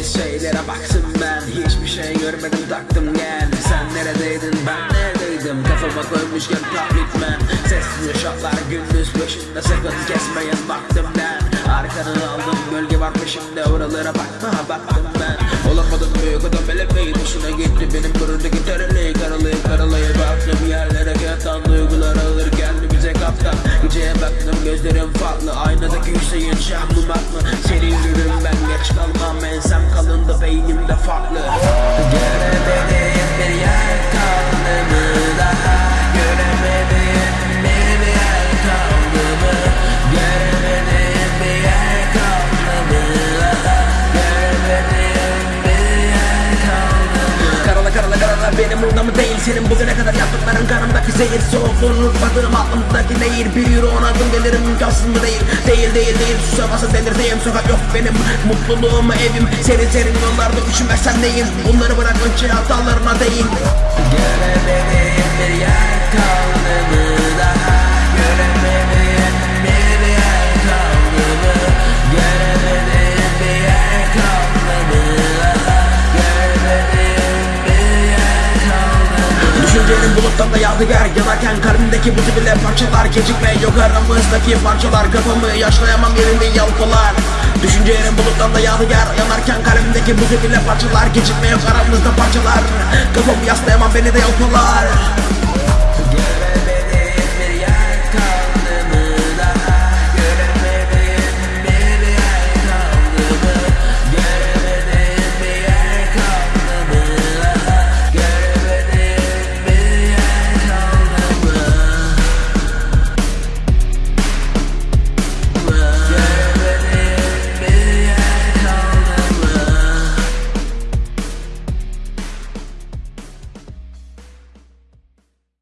Bilmediğiniz şeylere baktım ben. Hiçbir şey görmedim taktım gel Sen neredeydin? Ben neredeydim? Kafama koymuşken taklitmen Sessiz şartlar gündüz peşinde Sakın kesmeyin baktım ben. Arkanı aldım bölge var peşimde Oralara bakma baktım ben. Olamadım büyük adam elemeyi Hoşuna gitti. Benim buradaki tereleyi Karalayıp karalayıp baktım. Yerlere Yatan duygular alır geldi bize kaptan. Geceye baktım gözlerim farklı. Aynadaki Hüseyin Şah mı burada mı değil? Senin bugüne kadar yaptıkların kanımdaki zehir Soğukluğunu unutmadığım aklımdaki nehir Bir on adım gelirim. İmkansız mı değil? Değil değil değil. Susamazsa delirteyim Sokak yok benim. Mutluluğum evim. Senin senin yollarda üşümezsem neyim? Bunları bırak önce hatalarına değil Göremediğim mı Düşüncenin bulutlarında yadigar Yanarken kalbimdeki buzu bile parçalar Gecikme yok aramızdaki parçalar Kafamı yaşlayamam yerimi yalpalar Düşüncelerin bulutlarında yadigar Yanarken kalbimdeki buzu bile parçalar Gecikme yok aramızda parçalar Kafamı yaslayamam beni de yalpalar